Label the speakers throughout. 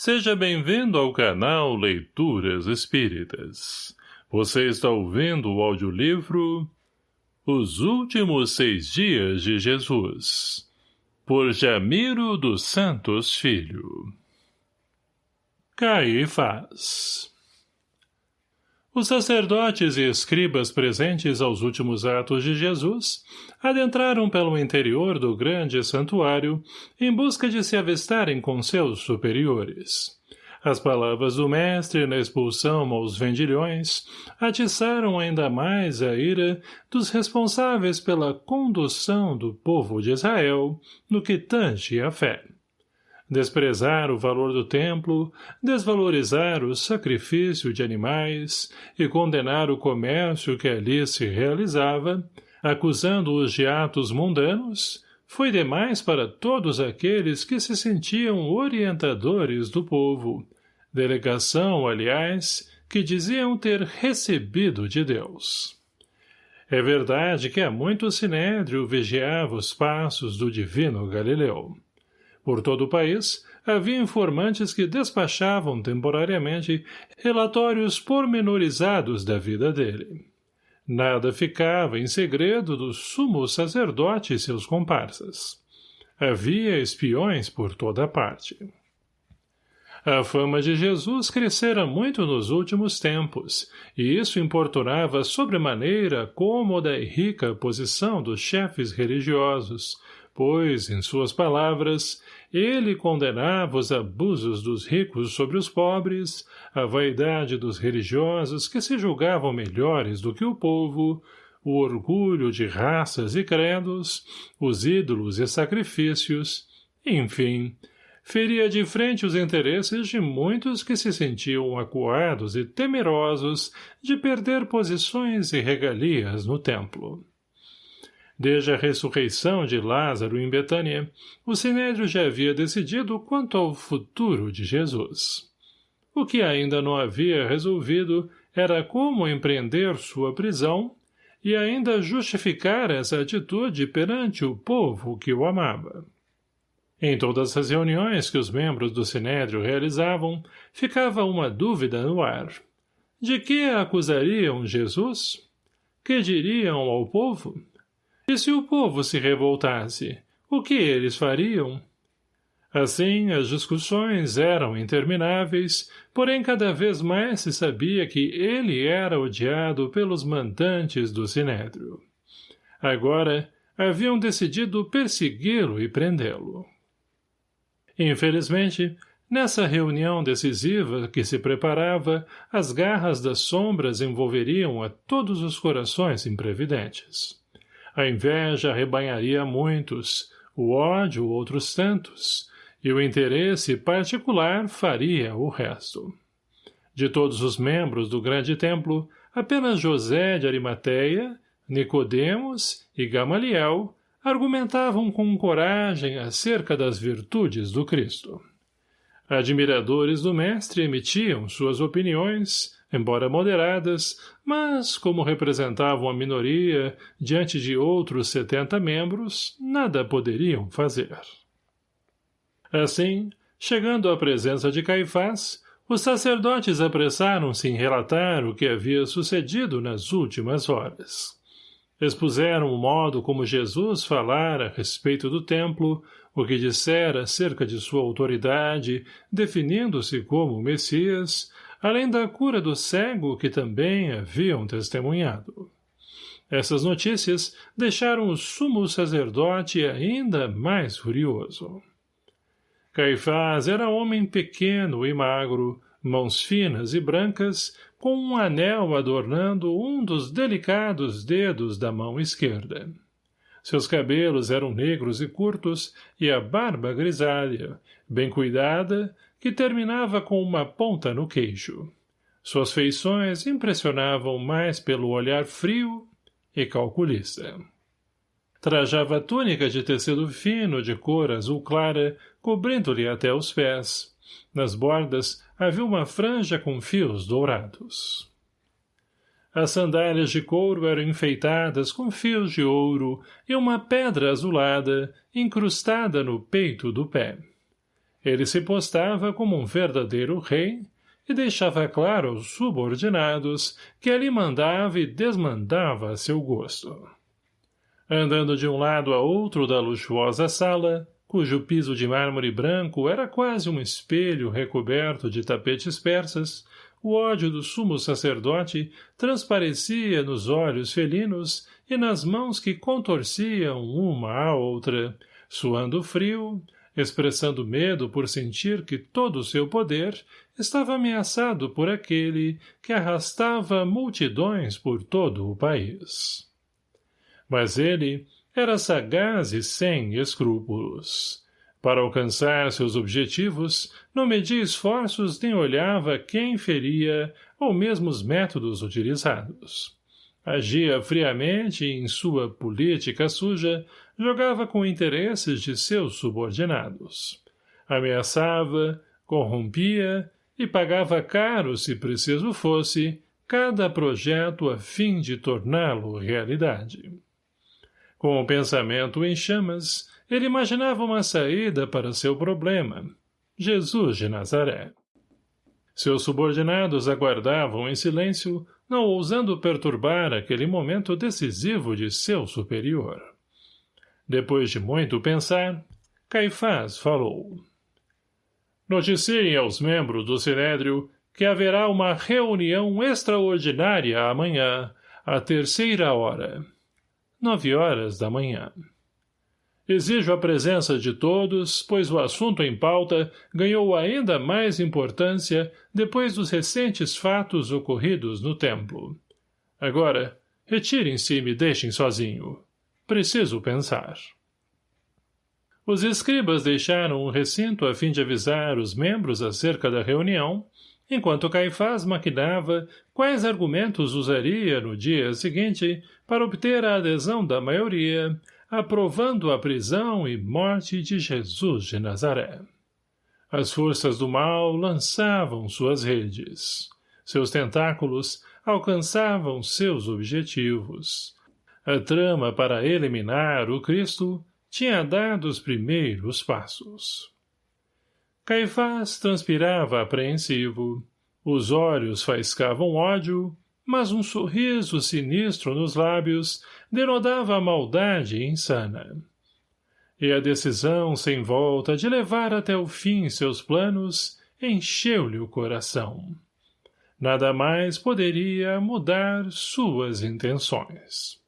Speaker 1: Seja bem-vindo ao canal Leituras Espíritas. Você está ouvindo o audiolivro Os Últimos Seis Dias de Jesus, por Jamiro dos Santos Filho. Caifás Os sacerdotes e escribas presentes aos últimos atos de Jesus adentraram pelo interior do grande santuário em busca de se avistarem com seus superiores. As palavras do mestre na expulsão aos vendilhões atiçaram ainda mais a ira dos responsáveis pela condução do povo de Israel no que tange a fé. Desprezar o valor do templo, desvalorizar o sacrifício de animais e condenar o comércio que ali se realizava, acusando-os de atos mundanos, foi demais para todos aqueles que se sentiam orientadores do povo, delegação, aliás, que diziam ter recebido de Deus. É verdade que há muito Sinédrio vigiava os passos do divino Galileu. Por todo o país, havia informantes que despachavam temporariamente relatórios pormenorizados da vida dele. Nada ficava em segredo do sumo sacerdote e seus comparsas. Havia espiões por toda parte. A fama de Jesus crescera muito nos últimos tempos, e isso importunava sobremaneira a cômoda e rica posição dos chefes religiosos, pois, em suas palavras, ele condenava os abusos dos ricos sobre os pobres, a vaidade dos religiosos que se julgavam melhores do que o povo, o orgulho de raças e credos, os ídolos e sacrifícios, enfim, feria de frente os interesses de muitos que se sentiam acuados e temerosos de perder posições e regalias no templo. Desde a ressurreição de Lázaro em Betânia, o Sinédrio já havia decidido quanto ao futuro de Jesus. O que ainda não havia resolvido era como empreender sua prisão e ainda justificar essa atitude perante o povo que o amava. Em todas as reuniões que os membros do Sinédrio realizavam, ficava uma dúvida no ar. De que acusariam Jesus? Que diriam ao povo? E se o povo se revoltasse, o que eles fariam? Assim, as discussões eram intermináveis, porém cada vez mais se sabia que ele era odiado pelos mandantes do Sinédrio. Agora, haviam decidido persegui-lo e prendê-lo. Infelizmente, nessa reunião decisiva que se preparava, as garras das sombras envolveriam a todos os corações imprevidentes. A inveja arrebanharia muitos, o ódio outros tantos, e o interesse particular faria o resto. De todos os membros do grande templo, apenas José de Arimateia, Nicodemos e Gamaliel argumentavam com coragem acerca das virtudes do Cristo. Admiradores do mestre emitiam suas opiniões, embora moderadas, mas, como representavam a minoria diante de outros setenta membros, nada poderiam fazer. Assim, chegando à presença de Caifás, os sacerdotes apressaram-se em relatar o que havia sucedido nas últimas horas. Expuseram o modo como Jesus falara a respeito do templo, o que dissera acerca de sua autoridade, definindo-se como Messias, além da cura do cego que também haviam testemunhado. Essas notícias deixaram o sumo sacerdote ainda mais furioso. Caifás era homem pequeno e magro, mãos finas e brancas, com um anel adornando um dos delicados dedos da mão esquerda. Seus cabelos eram negros e curtos, e a barba grisalha, bem cuidada, que terminava com uma ponta no queixo. Suas feições impressionavam mais pelo olhar frio e calculista. Trajava túnica de tecido fino de cor azul clara, cobrindo-lhe até os pés. Nas bordas havia uma franja com fios dourados. As sandálias de couro eram enfeitadas com fios de ouro e uma pedra azulada incrustada no peito do pé. Ele se postava como um verdadeiro rei e deixava claro aos subordinados que ali mandava e desmandava a seu gosto. Andando de um lado a outro da luxuosa sala, cujo piso de mármore branco era quase um espelho recoberto de tapetes persas, o ódio do sumo sacerdote transparecia nos olhos felinos e nas mãos que contorciam uma à outra, suando frio, expressando medo por sentir que todo o seu poder estava ameaçado por aquele que arrastava multidões por todo o país. Mas ele era sagaz e sem escrúpulos. Para alcançar seus objetivos, não media esforços nem olhava quem feria ou mesmo os métodos utilizados. Agia friamente em sua política suja, jogava com interesses de seus subordinados. Ameaçava, corrompia e pagava caro, se preciso fosse, cada projeto a fim de torná-lo realidade. Com o pensamento em chamas, ele imaginava uma saída para seu problema, Jesus de Nazaré. Seus subordinados aguardavam em silêncio, não ousando perturbar aquele momento decisivo de seu superior. Depois de muito pensar, Caifás falou. Noticiem aos membros do Sinédrio que haverá uma reunião extraordinária amanhã, à terceira hora. Nove horas da manhã. Exijo a presença de todos, pois o assunto em pauta ganhou ainda mais importância depois dos recentes fatos ocorridos no templo. Agora, retirem-se e me deixem sozinho. Preciso pensar. Os escribas deixaram o recinto a fim de avisar os membros acerca da reunião, enquanto Caifás maquinava quais argumentos usaria no dia seguinte para obter a adesão da maioria, aprovando a prisão e morte de Jesus de Nazaré. As forças do mal lançavam suas redes. Seus tentáculos alcançavam seus objetivos. A trama para eliminar o Cristo tinha dado os primeiros passos. Caifás transpirava apreensivo. Os olhos faiscavam ódio, mas um sorriso sinistro nos lábios denodava a maldade insana. E a decisão sem volta de levar até o fim seus planos encheu-lhe o coração. Nada mais poderia mudar suas intenções.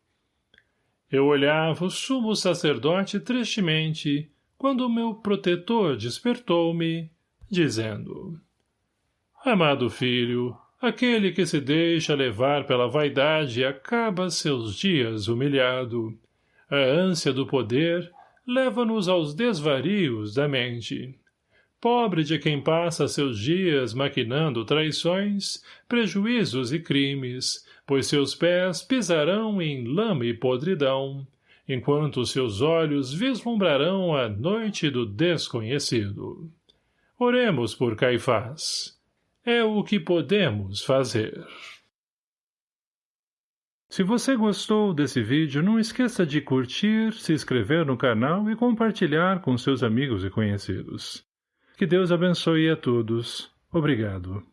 Speaker 1: Eu olhava o sumo sacerdote tristemente quando o meu protetor despertou-me, dizendo Amado filho, Aquele que se deixa levar pela vaidade acaba seus dias humilhado. A ânsia do poder leva-nos aos desvarios da mente. Pobre de quem passa seus dias maquinando traições, prejuízos e crimes, pois seus pés pisarão em lama e podridão, enquanto seus olhos vislumbrarão a noite do desconhecido. Oremos por Caifás é o que podemos fazer. Se você gostou desse vídeo, não esqueça de curtir, se inscrever no canal e compartilhar com seus amigos e conhecidos. Que Deus abençoe a todos. Obrigado.